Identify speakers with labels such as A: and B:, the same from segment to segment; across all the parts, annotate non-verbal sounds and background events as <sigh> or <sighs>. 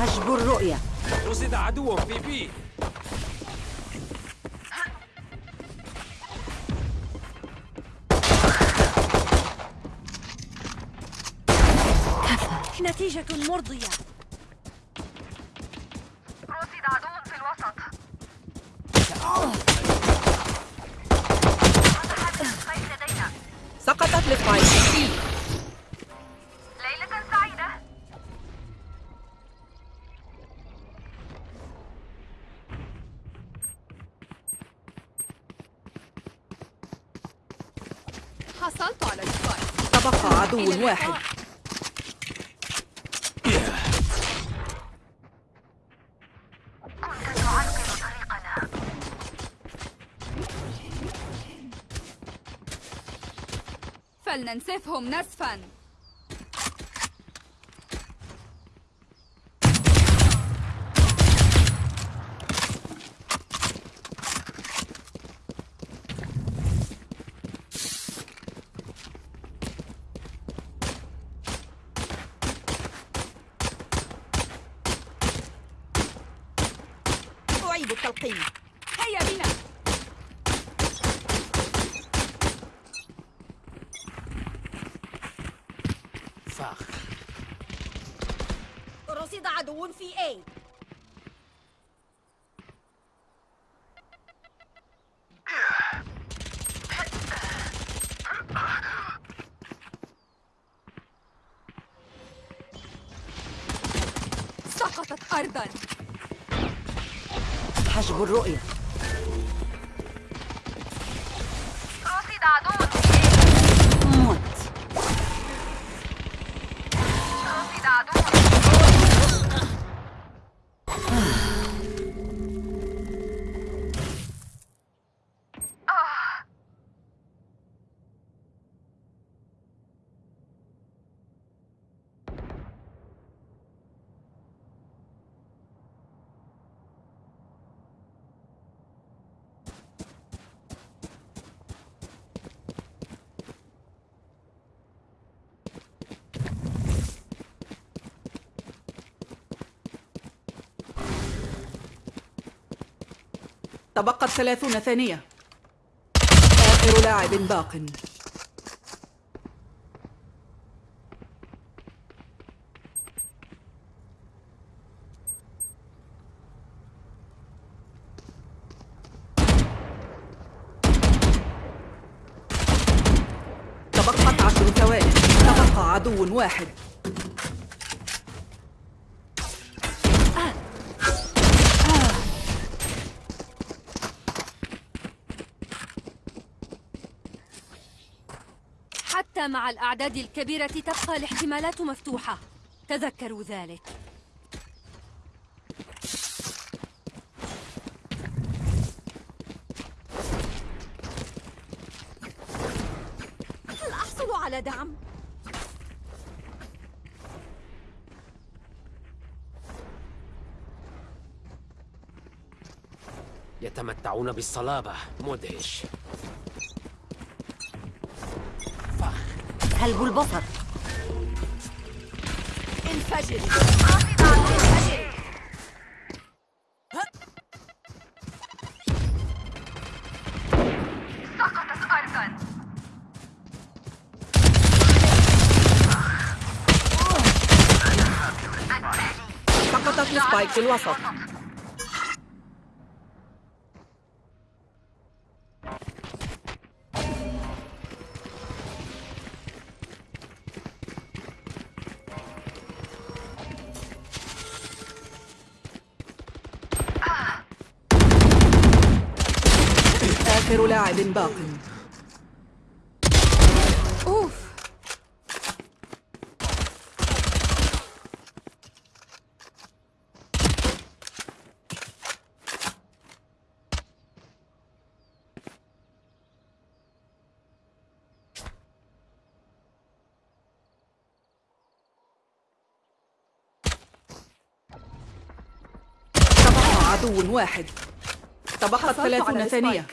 A: حجب الرؤية.
B: رصد عدو في بي.
A: نتيجة مرضية.
C: فلننسفهم نسفا.
D: أعيد التلقين
C: هيا بنا
B: فاخ
A: رصد عدو في
C: سقطت أرضا.
A: حجب الرؤية.
E: Ah. <sighs> <sighs>
D: تبقت ثلاثون ثانية. آخر لاعب باق. تبقت عشر ثواني. تبقى عدو واحد.
A: حتى مع الأعداد الكبيرة تبقى الاحتمالات مفتوحة. تذكروا ذلك. هل أحصل على دعم؟
B: يتمتعون بالصلابة مدهش.
A: سلب البصر
C: انفجر.
E: سقطت أرضا.
D: سقطت لسبايك في الوسط. آخر لاعب باق.
C: أوف.
D: تبقى عدو واحد. تبقت
C: حصلت
D: ثلاثون ثانية.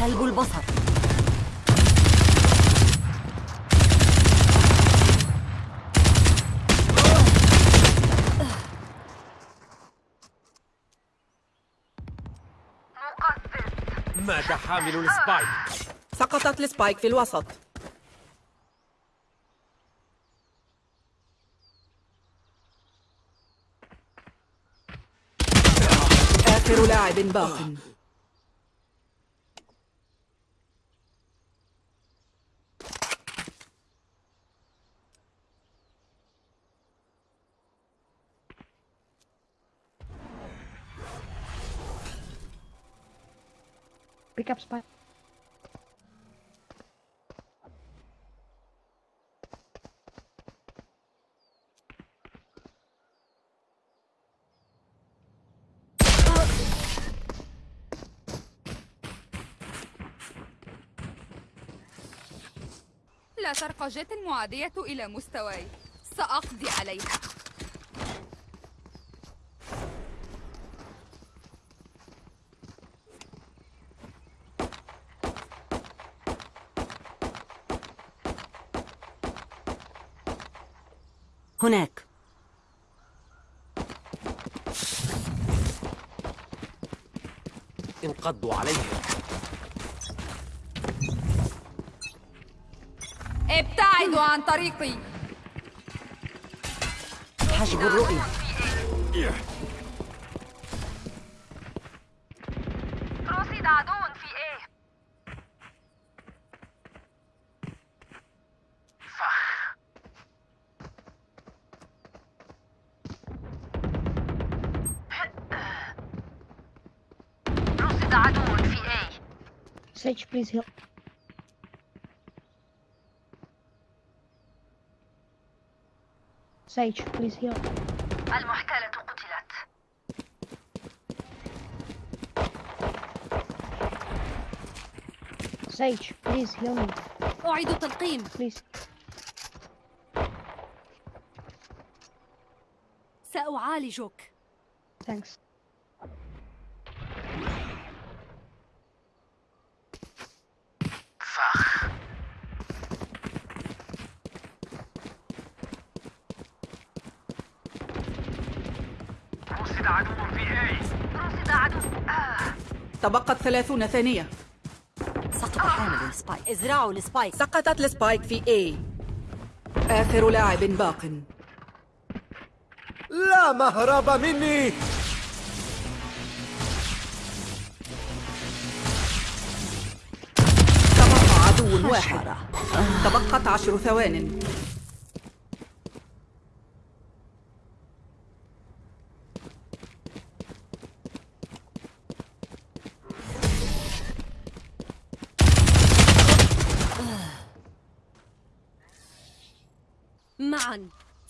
F: سلب البصر.
B: مات حامل ال spike؟
D: سقطت ال spike في الوسط. آخر لاعب باق
G: Pick up spy.
C: لا ترقى جيت المعادية إلى مستواي سأقضي عليها
F: هناك.
B: انقضوا عليهم.
C: ابتعدوا عن طريقي.
F: حجب الرؤية.
G: Sage, please heal. Sage, please heal.
E: المحتالة قتلت
G: Sage, please heal me.
A: أعيد تلقيم
G: Please.
A: سأعالجك
G: Thanks.
D: تبقت ثلاثون ثانية.
F: سقط حامل ال spike ازرعوا ال spike
D: سقطت ال spike في A. آخر لاعب باق.
B: لا مهرب مني.
D: تبقى عدو واحد. تبقت عشر ثوان.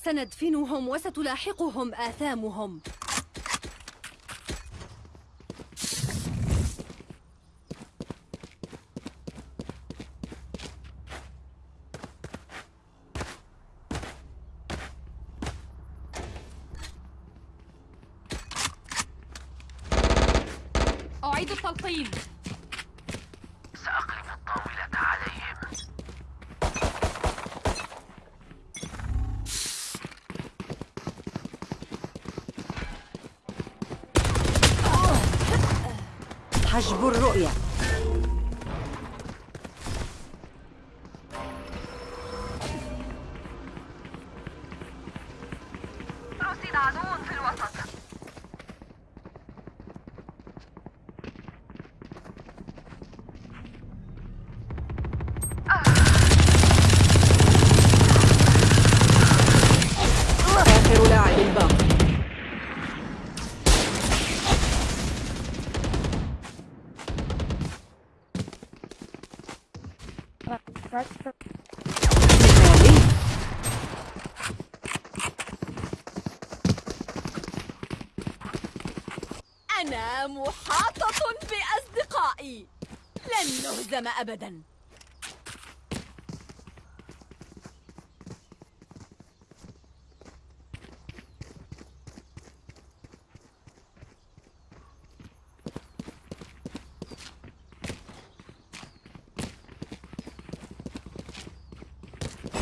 A: سندفنهم وستلاحقهم آثامهم
C: أعيد التلقيم
E: سأقلب الطاولة عليهم
F: حجب الرؤية.
D: نهزم أبداً.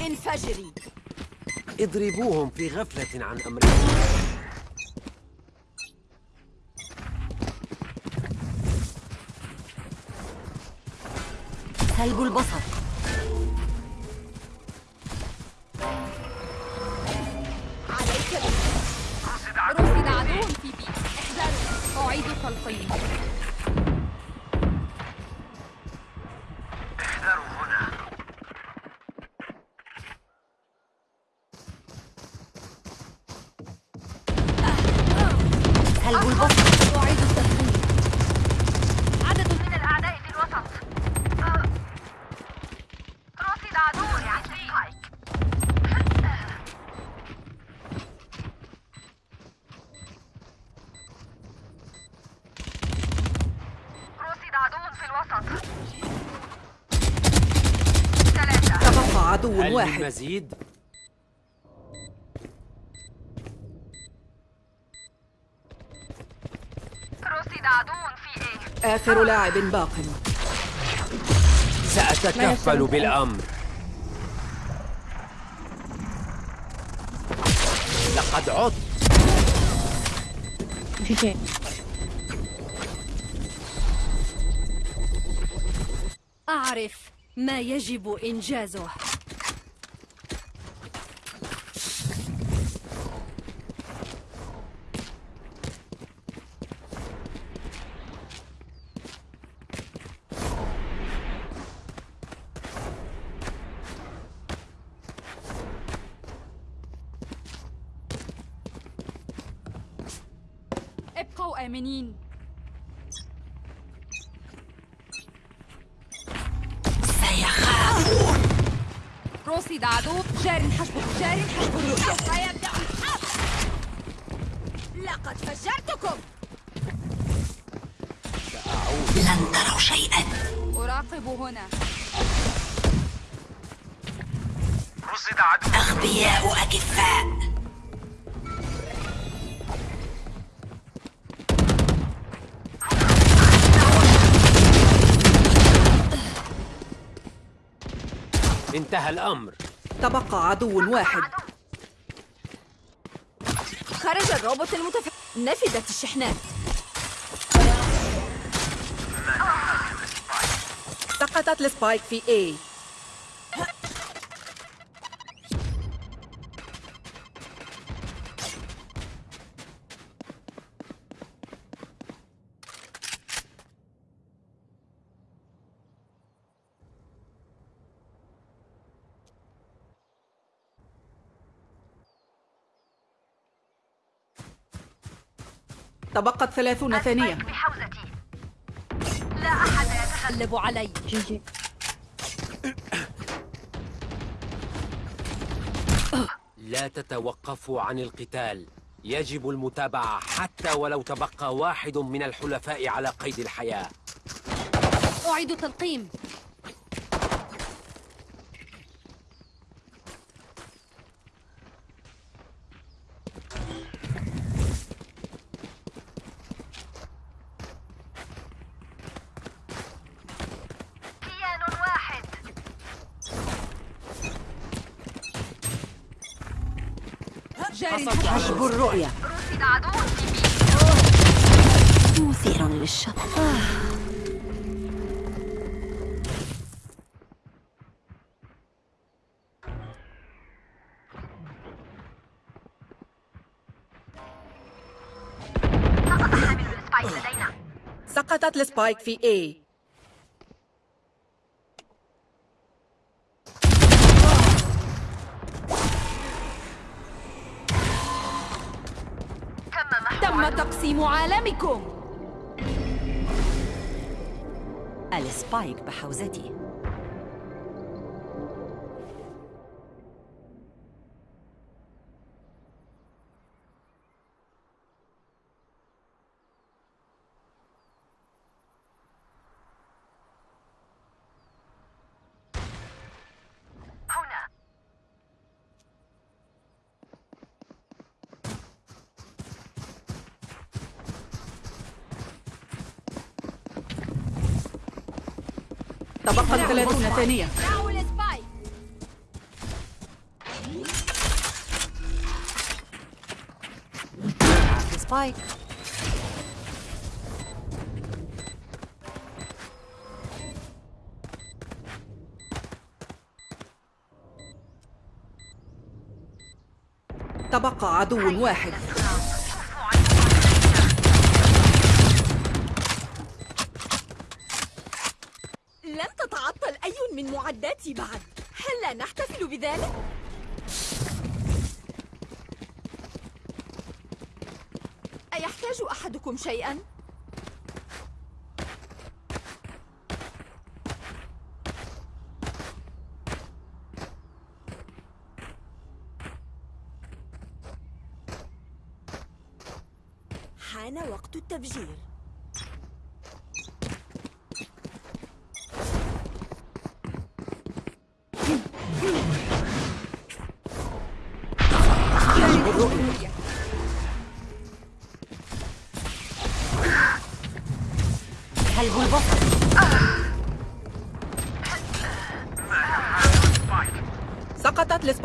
D: انفجري.
B: اضربوهم في غفلة عن أمرهم
F: سلب البصر.
D: عليك
C: رصد عدو في بي احذروا أعيد تلقيم
E: احذروا هنا
F: سلب البصر
A: أعيد التلقيم
E: عدد من الأعداء في الوسط آه. رصد عدو عند سبايك رصد عدو في الوسط ثلاثة
D: تبقى عدو
B: هل من
D: واحد
B: مزيد؟
E: رصد عدو في إيه
D: آخر لاعب باق.
B: سأتكفل بالأمر. لقد عدت.
G: GG.
A: أعرف ما يجب إنجازه.
F: لن تروا شيئا.
C: أراقب هنا.
E: رصد عدو
F: أغبياء أكفاء
B: انتهى الأمر.
D: تبقى عدو واحد. خرج الروبوت المتف... نفدت الشحنات. سقطت السبايك في A. تبقت ثلاثون ثانية.
E: أحد يتخلف
A: قلب علي
G: GG.
B: لا تتوقفوا عن القتال. يجب المتابعة حتى ولو تبقى واحد من الحلفاء على قيد الحياة.
A: أعيد تلقيم
E: كيان واحد
F: حجب الرؤية. مثير للشك
D: سقطت السبايك في A.
E: تم.
D: تقسيم عالمكم
F: السبايك بحوزتي
D: تبقى 30 ثانية.
F: سبايك
D: تبقى عدو واحد.
H: لم تتعطل أي من معداتي بعد هل لا نحتفل بذلك؟ أيحتاج أحدكم شيئا؟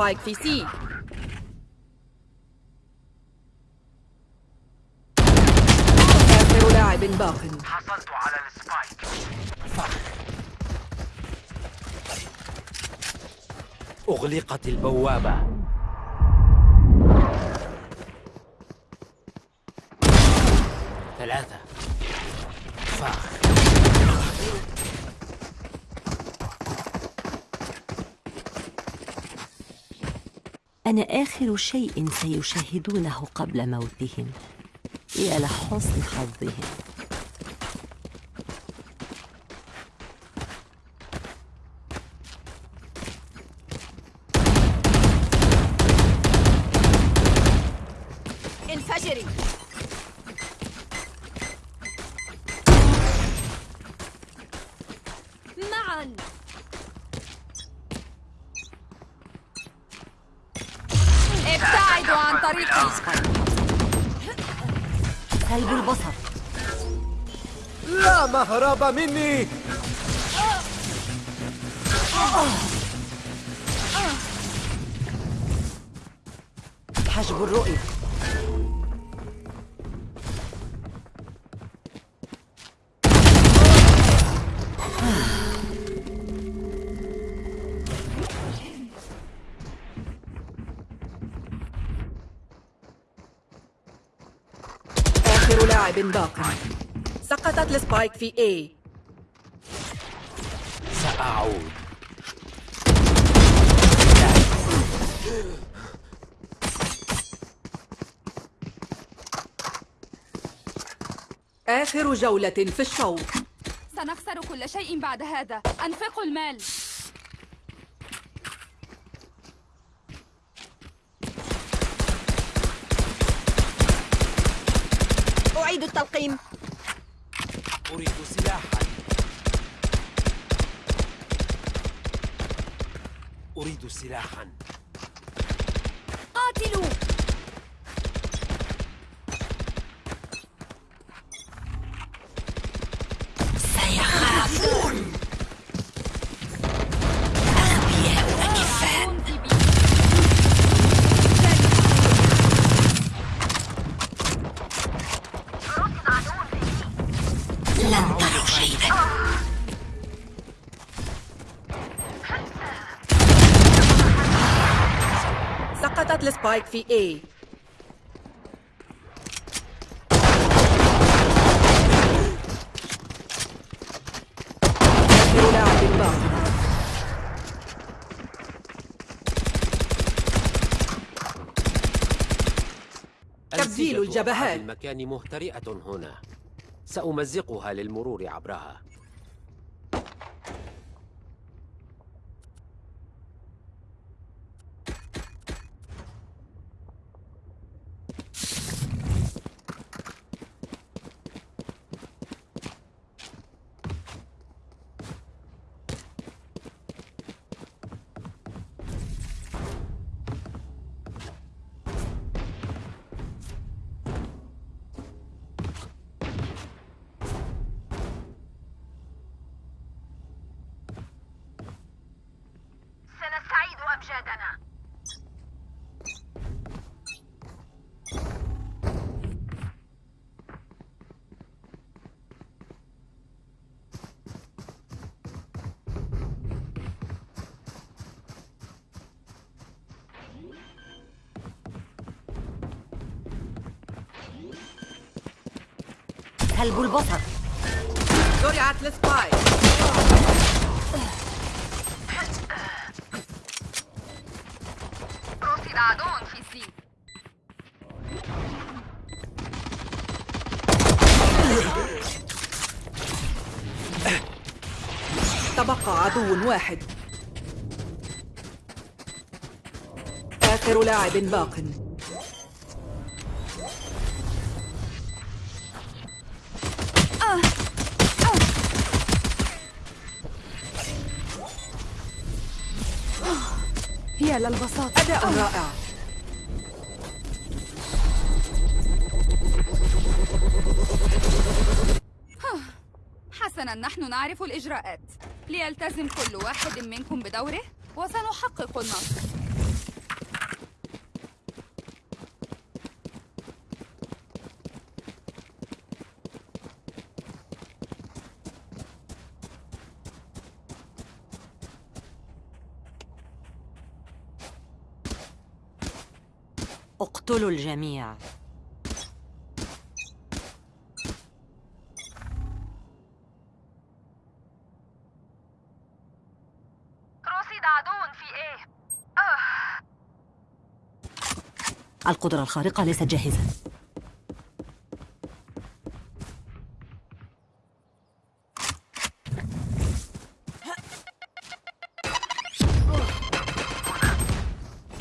D: ال spike في C آخر لاعب باق
I: حصلت على ال spike
B: أغلقت البوابة. ثلاثة. fuck.
F: أنا آخر شيء سيشاهدونه قبل موتهم. يا لحسن حظهم.
B: مهرب مني.
F: حجب الرؤية.
D: آخر لاعب باق. سقطت السبايك في A
B: سأعود
D: آخر جولة في الشوط.
C: سنخسر كل شيء بعد هذا. أنفقوا المال.
H: أعيد التلقيم.
B: أريد سلاحا. أريد سلاحا.
D: السبايك في باق تبديل الجبهات.
B: المكان مهترئة هنا. سأمزقها للمرور عبرها.
E: إرشادنا
F: كلب البصر
D: زرعت السبايك
C: رصد عدو في سي
D: تبقى عدو واحد. آخر لاعب باق.
C: يا للبساطة
D: أداء رائع.
C: حسنا نحن نعرف الإجراءات. ليلتزم كل واحد منكم بدوره وسنحقق النصر.
F: اقتلوا الجميع. القدرة الخارقة ليست جاهزة.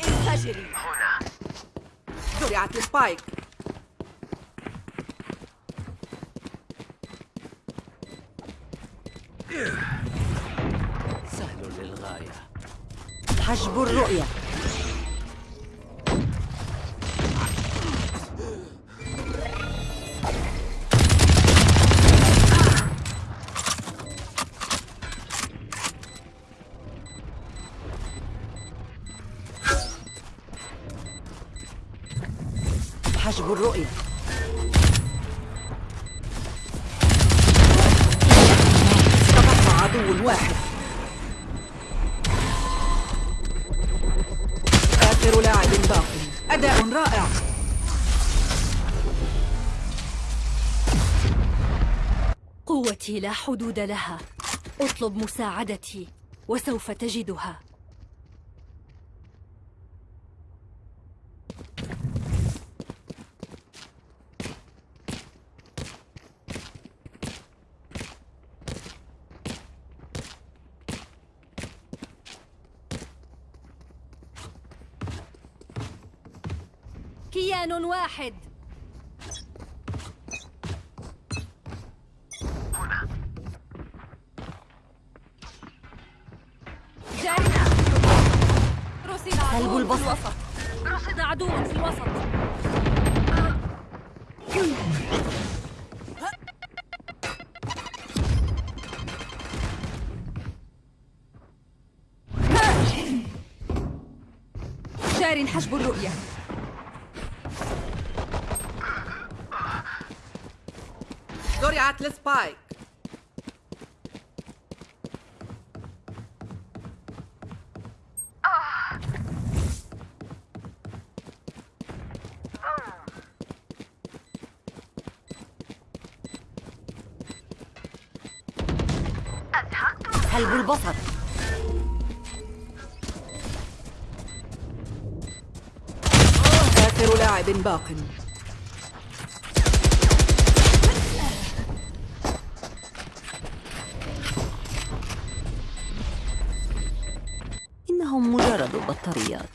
D: انفجري. زرعت السبايك.
B: سهل للغاية.
F: حجب الرؤية.
A: حدود لها. اطلب مساعدتي وسوف تجدها. كيان واحد.
C: حجب الرؤية.
D: زرعت السبايك
F: كلب البصر
D: لاعب باق.
F: إنهم مجرد بطاريات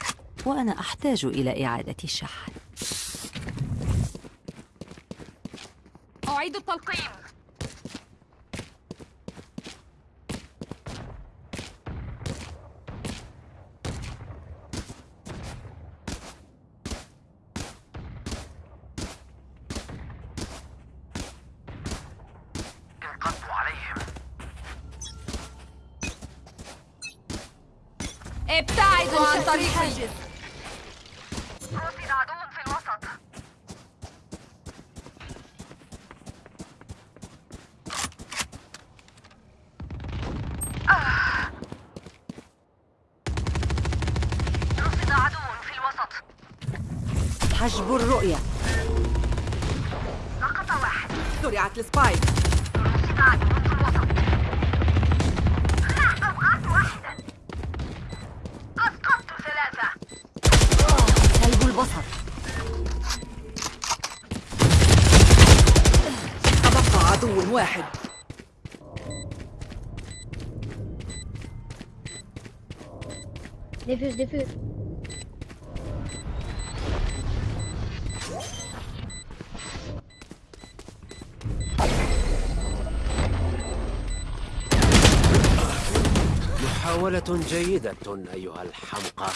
F: وأنا أحتاج إلى إعادة الشحن.
C: أعيد التلقيم
I: انقضوا عليهم
C: ابتعدوا عن طريقي
E: رصد عدو في الوسط آه. رصد عدو في الوسط
D: حجب الرؤية.
E: سقط واحد.
D: زرعت السبايك.
F: سلب البصر.
D: تبقى عدو واحد.
B: محاولة جيدة أيها الحمقى.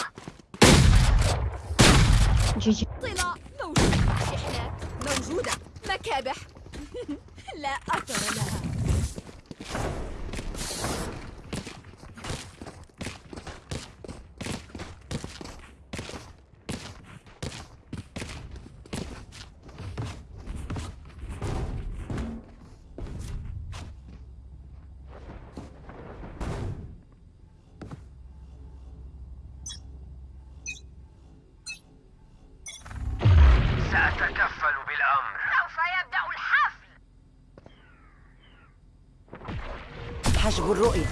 D: الرؤية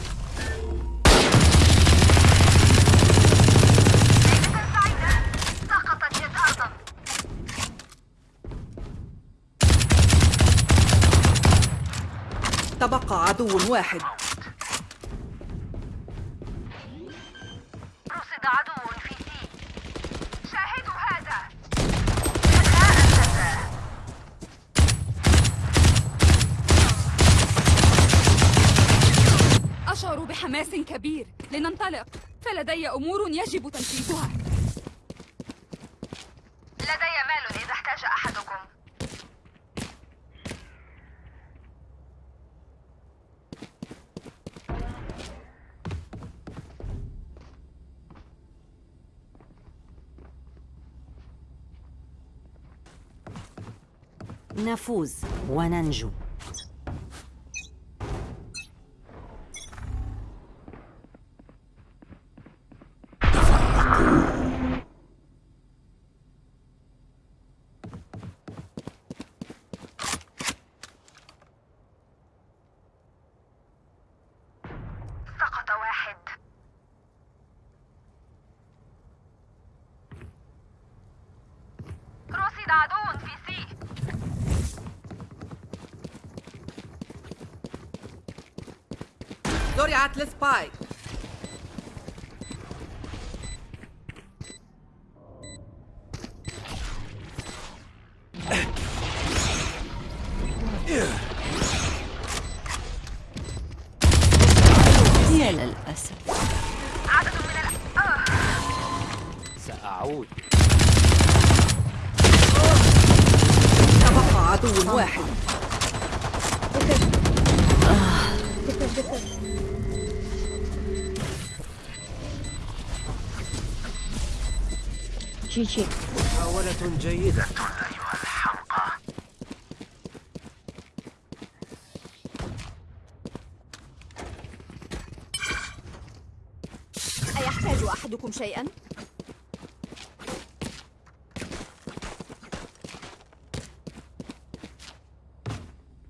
D: تبقى عدو واحد.
C: أمور يجب تنفيذها.
E: لدي مال إذا احتاج أحدكم.
F: نفوز وننجو
E: سقط واحد رصد عدو في سي
D: زرعت السبايك
F: يا للأسف
E: عدد من ال آه.
B: سأعود
D: تبقى عدو واحد
G: defuse. GG.
B: محاولة جيدة
I: أيها الحمقى
H: أيحتاج أحدكم شيئا؟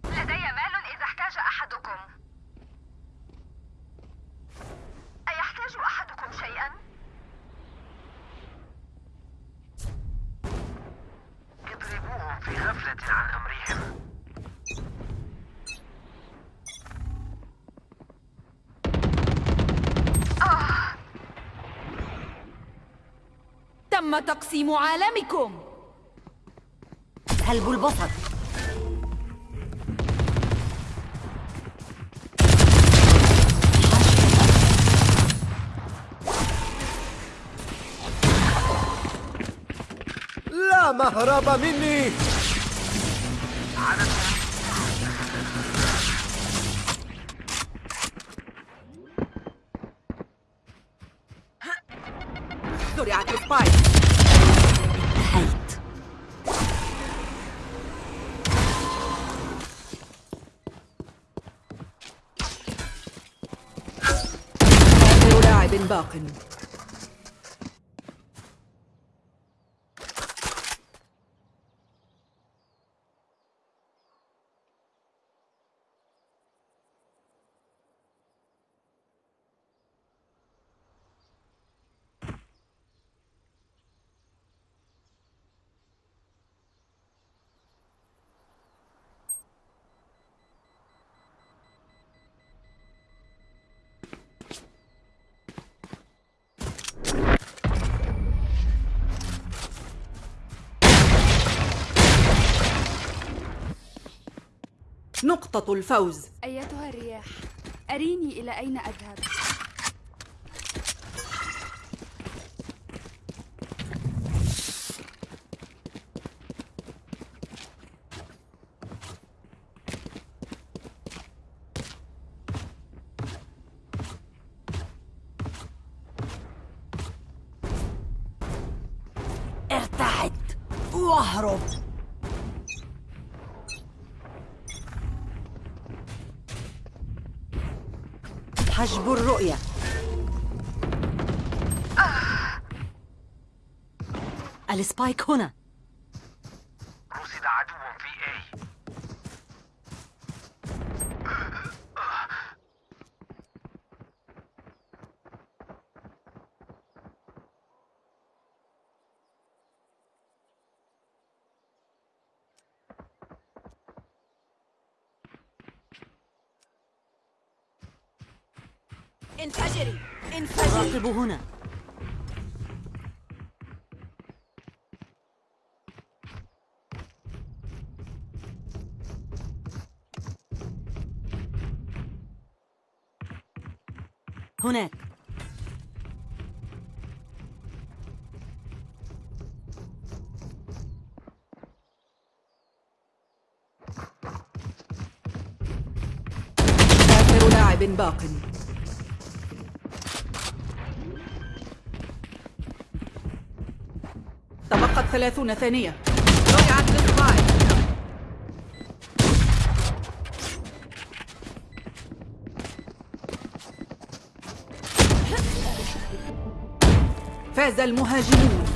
E: لدي مال إذا احتاج أحدكم أيحتاج أحدكم شيئا؟
I: اضربوهم في غفلة عن أمرهم
D: تم تقسيم عالمكم.
F: سلب البصر.
B: لا مهرب مني.
D: باق نقطة الفوز.
C: أيتها الرياح؟ أريني إلى أين أذهب؟
F: السبايك هنا.
I: رصد عدو في اي
H: انفجري. انفجري.
F: راقب هنا. هناك.
D: آخر لاعب باق. تبقت ثلاثون ثانية. فاز المهاجمون.